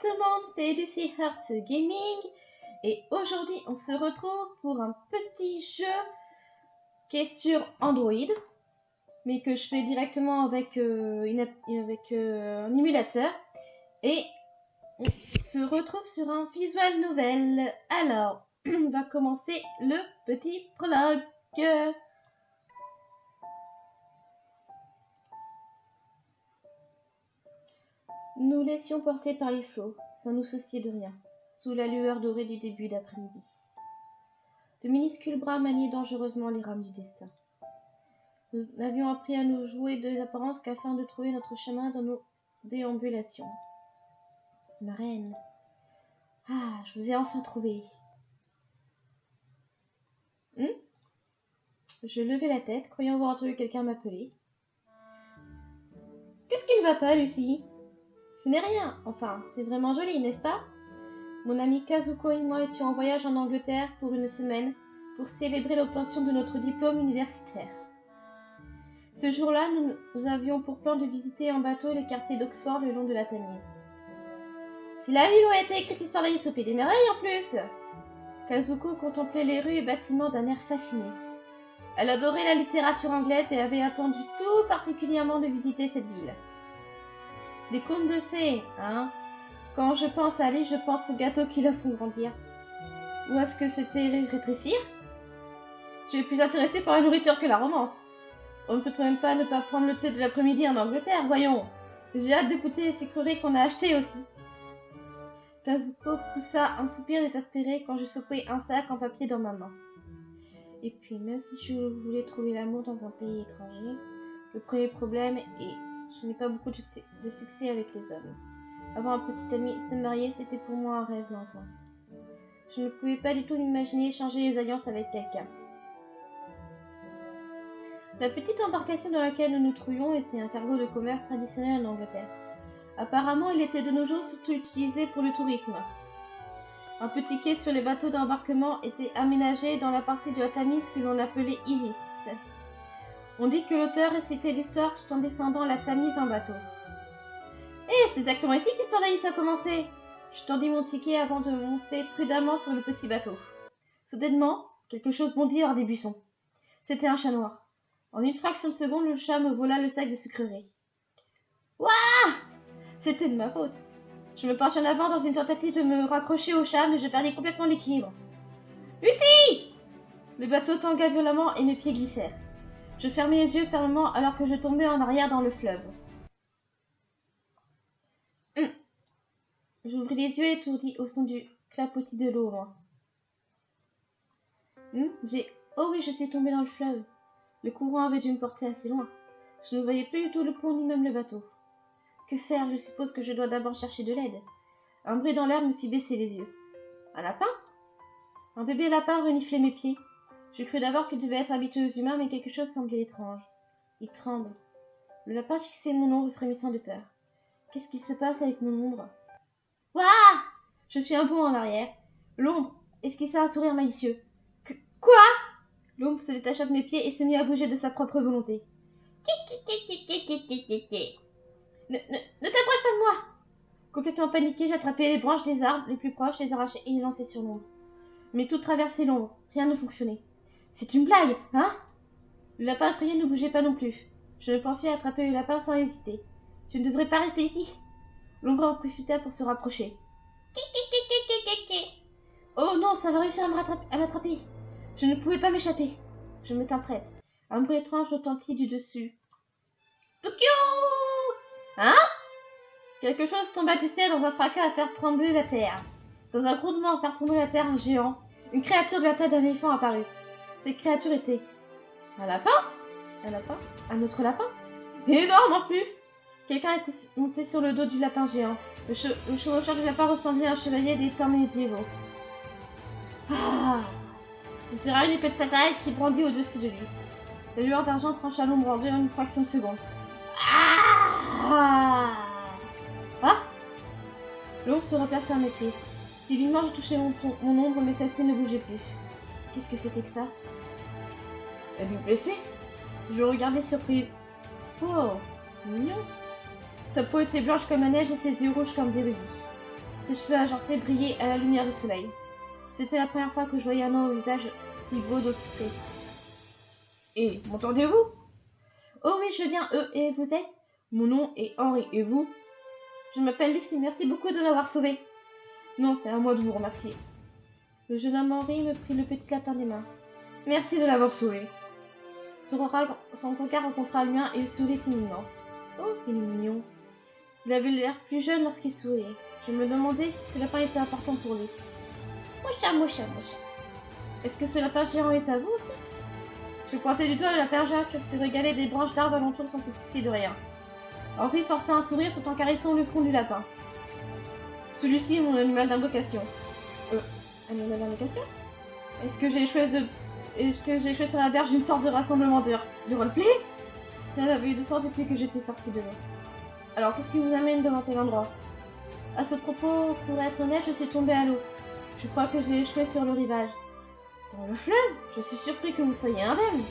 tout le monde, c'est Lucy Hearts Gaming et aujourd'hui on se retrouve pour un petit jeu qui est sur Android mais que je fais directement avec, euh, euh, un émulateur et on se retrouve sur un visual novel. Alors, on va commencer le petit prologue. Nous laissions porter par les flots, sans nous soucier de rien, sous la lueur dorée du début d'après-midi. De minuscules bras maniaient dangereusement les rames du destin. Nous n'avions appris à nous jouer des apparences qu'afin de trouver notre chemin dans nos déambulations. Ma reine. Ah, je vous ai enfin trouvé. Hum? Je levai la tête, croyant avoir entendu quelqu'un m'appeler. Qu'est-ce qui ne va pas, Lucie? Ce n'est rien. Enfin, c'est vraiment joli, n'est-ce pas? Mon ami Kazuko et moi étions en voyage en Angleterre pour une semaine pour célébrer l'obtention de notre diplôme universitaire. Ce jour-là, nous, avions pour plan de visiter en bateau les quartiers d'Oxford le long de la Tamise. Si la ville où a été écrite l'histoire d'Alice des Merveilles en plus Kazuko contemplait les rues et bâtiments d'un air fasciné. Elle adorait la littérature anglaise et avait attendu tout particulièrement de visiter cette ville. Des contes de fées, hein Quand je pense à Ali, je pense aux gâteaux qui la font grandir. Ou est-ce que c'était rétrécir? Je suis plus intéressée par la nourriture que la romance. On ne peut même pas ne pas prendre le thé de l'après-midi en Angleterre, voyons. J'ai hâte d'écouter les sucreries qu'on a achetées aussi. Kazuko poussa un soupir désespéré quand je secouai un sac en papier dans ma main. Et puis, même si je voulais trouver l'amour dans un pays étranger, le premier problème est je n'ai pas beaucoup de succès, avec les hommes. Avoir un petit ami, se marier, c'était pour moi un rêve lointain. Je ne pouvais pas du tout m'imaginer changer les alliances avec quelqu'un. La petite embarcation dans laquelle nous nous trouvions était un cargo de commerce traditionnel en Angleterre. Apparemment, il était de nos jours surtout utilisé pour le tourisme. Un petit quai sur les bateaux d'embarquement était aménagé dans la partie de la que l'on appelait Isis. On dit que l'auteur récitait l'histoire tout en descendant la Tamise en bateau. Eh, c'est exactement ici d'Alice a commencé Je tendis mon ticket avant de monter prudemment sur le petit bateau. Soudainement, quelque chose bondit hors des buissons. C'était un chat noir. En une fraction de seconde, le chat me vola le sac de sucreries. Ouah C'était de ma faute. Je me penchai en avant dans une tentative de me raccrocher au chat, mais je perdis complètement l'équilibre. Lucie Le bateau tangua violemment et mes pieds glissèrent. Je fermai les yeux fermement alors que je tombais en arrière dans le fleuve. Hum. J'ouvris les yeux étourdis au son du clapotis de l'eau. Hum, j'ai... Oh oui, je suis tombée dans le fleuve. Le courant avait dû me porter assez loin. Je ne voyais plus du tout le pont ni même le bateau. Que faire? Je suppose que je dois d'abord chercher de l'aide. Un bruit dans l'air me fit baisser les yeux. Un lapin? Un bébé lapin reniflait mes pieds. Je crus d'abord qu'il devait être habitué aux humains, mais quelque chose semblait étrange. Il tremble. Le lapin fixait mon ombre frémissant de peur. Qu'est-ce qui se passe avec mon ombre? Ouah Je fis un bond en arrière. L'ombre esquissa un sourire malicieux? Que quoi? L'ombre se détacha de mes pieds et se mit à bouger de sa propre volonté. Ne, ne, ne t'approche pas de moi Complètement paniqué, j'attrapai les branches des arbres les plus proches, les arrachai et les lançai sur l'ombre. Mais tout traversait l'ombre. Rien ne fonctionnait. C'est une blague, hein? Le lapin effrayé ne bougeait pas non plus. Je me pensais attraper le lapin sans hésiter. Tu ne devrais pas rester ici. L'ombre en profita pour se rapprocher. Oh non, ça va réussir à m'attraper. Je ne pouvais pas m'échapper. Je me tins prête. Un bruit étrange retentit du dessus. Hein? Quelque chose tomba du ciel dans un fracas à faire trembler la terre. Dans un grondement à faire trembler la terre, un géant, une créature de la taille d'un éléphant apparut. Cette créature était un lapin Un lapin Un autre lapin Énorme en plus Quelqu'un était monté sur le dos du lapin géant. Le, chevaucheur du lapin ressemblait à un chevalier des temps médiévaux. Ah Il tira une épée de sa taille qui brandit au-dessus de lui. La lueur d'argent trancha l'ombre en une fraction de seconde. Ah Ah L'ombre se replaça à mes pieds. Si vivement je touchais mon, mon ombre, mais celle-ci ne bougeait plus. Qu'est-ce que c'était que ça? Elle vous blessée Je regardais surprise. Oh, mignon. Sa peau était blanche comme la neige et ses yeux rouges comme des rubis. Ses cheveux argentés brillaient à la lumière du soleil. C'était la première fois que je voyais un homme au visage si beau d'aussi près. Et m'entendez-vous? Oh oui, je viens, eux, et vous êtes? Mon nom est Henri, et vous? Je m'appelle Lucie, merci beaucoup de m'avoir sauvé. Non, c'est à moi de vous remercier. Le jeune homme Henri me prit le petit lapin des mains. Merci de l'avoir sauvé. Son regard, rencontra le mien et il sourit timidement. Oh, il est mignon. Il avait l'air plus jeune lorsqu'il souriait. Je me demandais si ce lapin était important pour lui. Moucha, moucha, moucha. Est-ce que ce lapin géant est à vous aussi Je pointais du doigt le lapin géant qui se régalait des branches d'arbres alentour sans se soucier de rien. Henri força un sourire tout en caressant le front du lapin. Celui-ci est mon animal d'invocation. Euh, d'invocation Est-ce que j'ai échoué de... Est-ce que j'ai échoué sur la berge d'une sorte de rassemblement de, de roleplay avait eu de sorte depuis que j'étais sortie de l'eau. Alors, qu'est-ce qui vous amène devant tel endroit À ce propos, pour être honnête, je suis tombée à l'eau. Je crois que j'ai échoué sur le rivage. Dans le fleuve Je suis surpris que vous soyez indemne.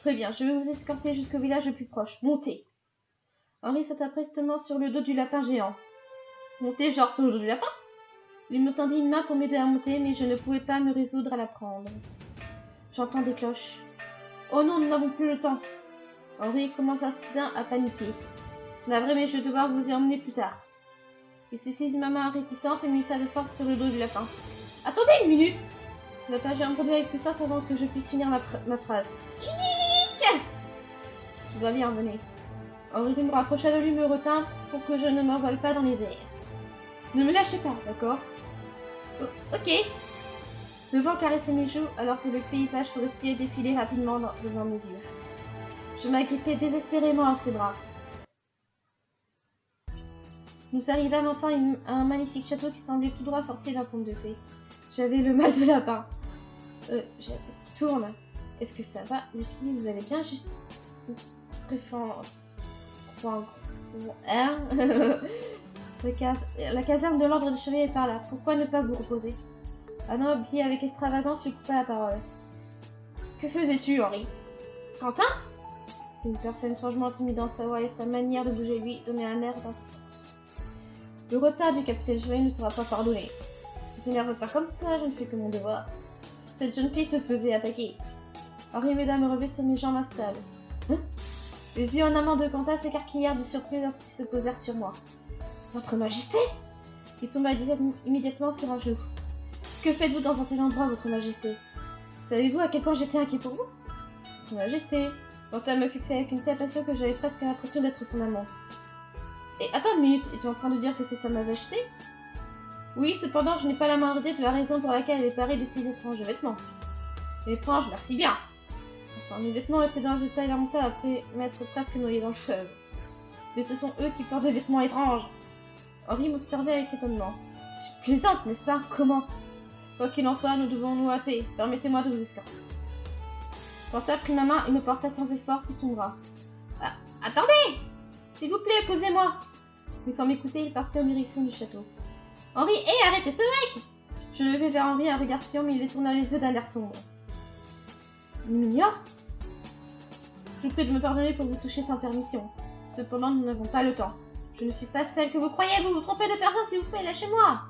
Très bien, je vais vous escorter jusqu'au village le plus proche. Montez. Henri sauta prestement sur le dos du lapin géant. Montez genre sur le dos du lapin Il me tendit une main pour m'aider à monter, mais je ne pouvais pas me résoudre à la prendre. J'entends des cloches. Oh non, nous n'avons plus le temps. Henri commença soudain à paniquer. Navré, mais je vais devoir vous y emmener plus tard. Il saisit ma main réticente et ça de force sur le dos du lapin. Attendez une minute Le lapin géant produit avec puissance avant que je puisse finir ma, ma phrase. Je dois bien venir. Henri me rapprocha de lui me retint pour que je ne m'envole pas dans les airs. Ne me lâchez pas, d'accord? Ok. Le vent caressait mes joues alors que le paysage forestier défilait rapidement devant mes yeux. Je m'agrippais désespérément à ses bras. Nous arrivâmes enfin à un magnifique château qui semblait tout droit sorti d'un conte de fées. J'avais le mal de lapin. Euh, tourne. Est-ce que ça va, Lucie? Vous allez bien? Juste préférence. Hein? La caserne de l'ordre des chevaliers est par là. Pourquoi ne pas vous reposer? Un homme avec extravagance lui coupa la parole. Que faisais-tu, Henri? Quentin? C'était une personne étrangement intimidante. Sa voix et sa manière de bouger lui donnaient un air d'importance. Le retard du capitaine Chevalier ne sera pas pardonné. Ne t'énerve pas comme ça, je ne fais que mon devoir. Cette jeune fille se faisait attaquer. Henri m'aida me relever sur mes jambes instables. Hein? Les yeux en amont de Quentin s'écarquillèrent de surprise lorsqu'ils se posèrent sur moi. Votre Majesté Il tomba immédiatement sur un genou. Que faites-vous dans un tel endroit, Votre Majesté? Savez-vous à quel point j'étais inquiet pour vous? Votre Majesté Quentin me fixait avec une telle passion que j'avais presque l'impression d'être son amante. Et attends une minute, es-tu en train de dire que c'est sa majesté? Oui, cependant, je n'ai pas la moindre idée de la raison pour laquelle elle est parée de si étranges vêtements. Étrange, merci bien Enfin, mes vêtements étaient dans un état lamentable après m'être presque noyé dans le fleuve. Mais ce sont eux qui portent des vêtements étranges. Henri m'observait avec étonnement. Tu plaisantes, n'est-ce pas? Comment? Quoi qu'il en soit, nous devons nous hâter. Permettez-moi de vous escorter. Quentin prit ma main et me porta sans effort sous son bras. Ah, attendez s'il vous plaît, posez-moi Mais sans m'écouter, il partit en direction du château. Henri, hé, arrêtez ce mec Je levai vers Henri un regard spion, mais il détourna les yeux d'un air sombre. Il m'ignore? Je vous prie de me pardonner pour vous toucher sans permission. Cependant, nous n'avons pas le temps. Je ne suis pas celle que vous croyez, vous vous trompez de personne, s'il vous plaît, lâchez-moi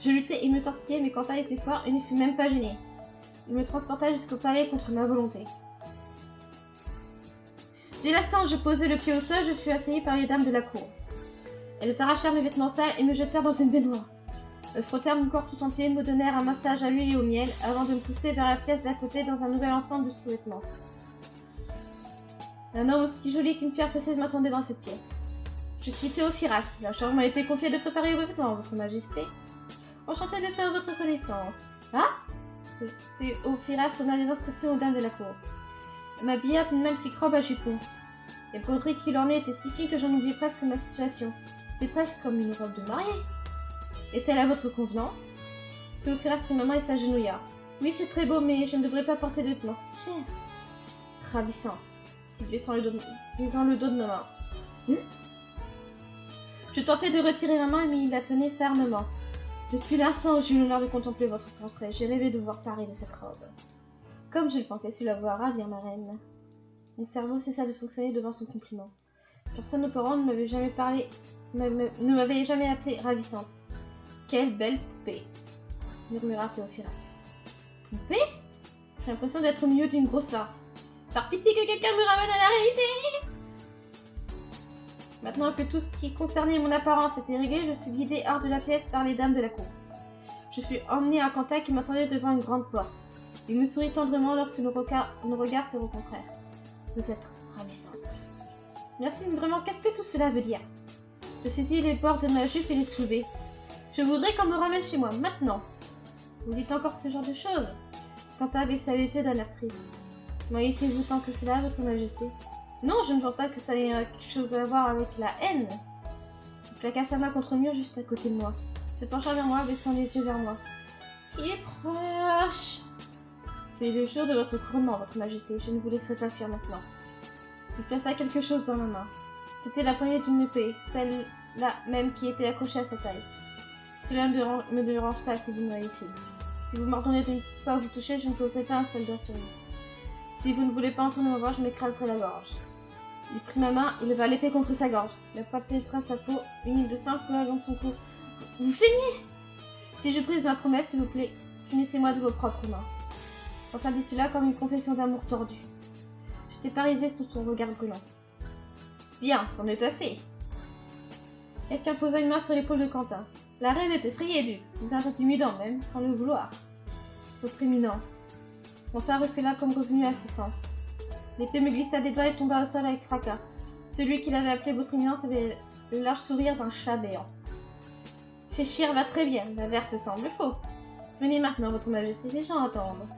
Je luttais et me tortillais, mais Quentin était fort et ne fut même pas gêné. Il me transporta jusqu'au palais contre ma volonté. Dès l'instant où je posais le pied au sol, je fus assaillie par les dames de la cour. Elles arrachèrent mes vêtements sales et me jetèrent dans une baignoire. Elles frottèrent mon corps tout entier, me donnèrent un massage à l'huile et au miel, avant de me pousser vers la pièce d'à côté dans un nouvel ensemble de sous-vêtements. Un homme aussi joli qu'une pierre précieuse m'attendait dans cette pièce. Je suis Théophiras. La charge m'a été confiée de préparer vos vêtements, Votre Majesté. Enchanté de faire votre connaissance. Ah Théophiras donna des instructions aux dames de la cour m'habilla d'une magnifique robe à jupon. Les broderies qu'il en est étaient si fines que j'en oubliais presque ma situation. C'est presque comme une robe de mariée. Est-elle à votre convenance? Théophiras prit ma main et s'agenouilla. Oui, c'est très beau, mais je ne devrais pas porter de vêtements si chers. Ravissante, dit le dos, le dos de ma main. Hum? Je tentais de retirer ma main, mais il la tenait fermement. Depuis l'instant où j'ai eu l'honneur de contempler votre portrait, j'ai rêvé de voir Paris de cette robe. Comme je le pensais, cela va ravir ma reine. Mon cerveau cessa de fonctionner devant son compliment. Personne auparavant ne m'avait jamais parlé, ne m'avait jamais appelée ravissante. Quelle belle poupée murmura Théophiras. Poupée? J'ai l'impression d'être au milieu d'une grosse farce. Par pitié que quelqu'un me ramène à la réalité Maintenant que tout ce qui concernait mon apparence était réglé, je fus guidée hors de la pièce par les dames de la cour. Je fus emmenée à Quentin qui m'attendait devant une grande porte. Il me sourit tendrement lorsque nos, regards se rencontrèrent. Vous êtes ravissante. Merci, mais vraiment, qu'est-ce que tout cela veut dire? Je saisis les bords de ma jupe et les soulevai. Je voudrais qu'on me ramène chez moi, maintenant. Vous dites encore ce genre de choses? Quentin baissa les yeux d'un air triste. Maïssez-vous tant que cela, votre majesté Non, je ne vois pas que ça ait quelque chose à voir avec la haine. Il plaqua sa main contre le mur juste à côté de moi. Se penchant vers moi, baissant les yeux vers moi. Il est proche C'est le jour de votre couronnement, votre majesté. Je ne vous laisserai pas fuir maintenant. Il plaça quelque chose dans ma main. C'était la poignée d'une épée, celle-là même qui était accrochée à sa taille. Cela ne me dérange pas si vous me ici. Si vous m'ordonnez de ne pas vous toucher, je ne poserai pas un soldat sur vous. Si vous ne voulez pas entendre ma voix, je m'écraserai la gorge. Il prit ma main et leva l'épée contre sa gorge. La pointe pénétra sa peau, une de sang coula de son cou. Vous saignez Si je brise ma promesse, s'il vous plaît, punissez-moi de vos propres mains. Quentin dit cela comme une confession d'amour tordue. J'étais paralysée sous son regard brûlant. Bien, c'en est assez. Quelqu'un posa une main sur l'épaule de Quentin. La reine était effrayée du, vous intimidant même, sans le vouloir. Votre éminence. Quentin là comme revenu à ses sens. L'épée me glissa des doigts et tomba au sol avec fracas. Celui qui l'avait appelé votre éminence avait le large sourire d'un chat béant. Féchir va très bien, l'inverse semble faux. Venez maintenant, votre majesté, les gens attendent.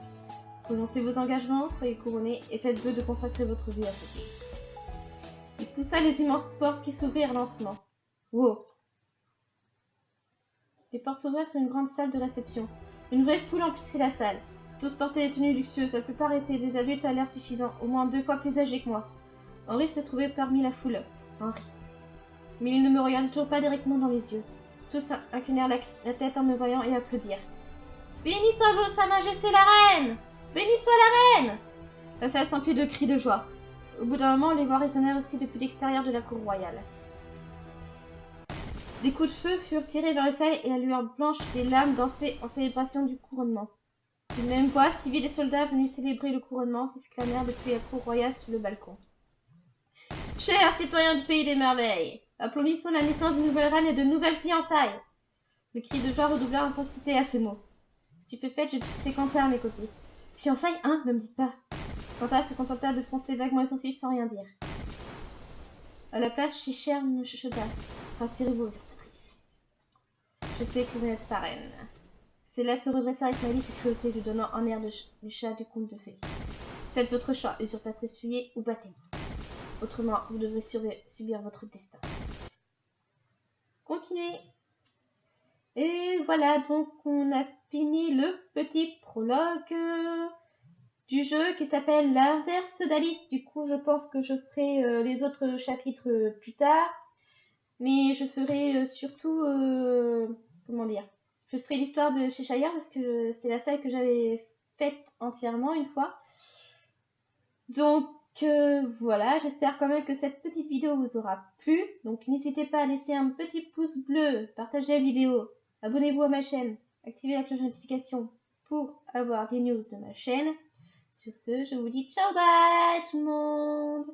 Prononcez vos engagements, soyez couronnés et faites vœu de consacrer votre vie à ce pays. Il poussa les immenses portes qui s'ouvrirent lentement. Wow Les portes s'ouvrirent sur une grande salle de réception. Une vraie foule emplissait la salle. Tous portaient des tenues luxueuses, la plupart étaient des adultes à l'air suffisant, au moins deux fois plus âgés que moi. Henri se trouvait parmi la foule. Henri. Mais il ne me regardait toujours pas directement dans les yeux. Tous inclinèrent la, tête en me voyant et applaudirent. Béni soit vous, Sa Majesté la Reine Béni soit la reine La salle s'emplit de cris de joie. Au bout d'un moment, les voix résonnèrent aussi depuis l'extérieur de la cour royale. Des coups de feu furent tirés vers le ciel et la lueur blanche des lames dansait en célébration du couronnement. Une même voix, civils et soldats venus célébrer le couronnement s'exclamèrent depuis la cour royale sous le balcon. Chers citoyens du pays des merveilles, applaudissons la naissance d'une nouvelle reine et de nouvelles fiançailles. Le cri de joie redoubla d'intensité à ces mots. Stupéfaite, je fixai Quentin à mes côtés. Fiançailles, hein Ne me dites pas. Quentin se contenta de froncer vaguement les sourcils sans rien dire. À la place, Chichère me chuchota. Rassurez-vous, usurpatrice. Je sais que vous n'êtes pas lèvres se redressèrent avec malice et cruauté, lui donnant un air de du chat du conte de fées. Faites votre choix, usurpatrice, fuyez ou battez-vous. Autrement, vous devrez subir votre destin. Continuez. Et voilà, donc on a fini le petit prologue euh, du jeu qui s'appelle l'inverse d'Alice. Du coup, je pense que je ferai euh, les autres chapitres euh, plus tard. Mais je ferai surtout... comment dire Je ferai l'histoire de Cheshire parce que c'est la salle que j'avais faite entièrement une fois. Donc voilà, j'espère quand même que cette petite vidéo vous aura plu. Donc n'hésitez pas à laisser un petit pouce bleu, partager la vidéo, abonnez-vous à ma chaîne activez la cloche de notification pour avoir des news de ma chaîne. Sur ce, je vous dis ciao bye tout le monde